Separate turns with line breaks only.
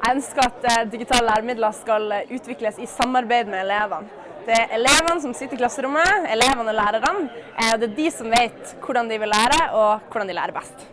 Jeg ønsker at eh, digitale læremidler skal eh, utvikles i samarbeid med elevene. Det er elevene som sitter i klasserommet, elevene og lærerne. Eh, det er de som vet hvordan de vil lære og hvordan de lærer best.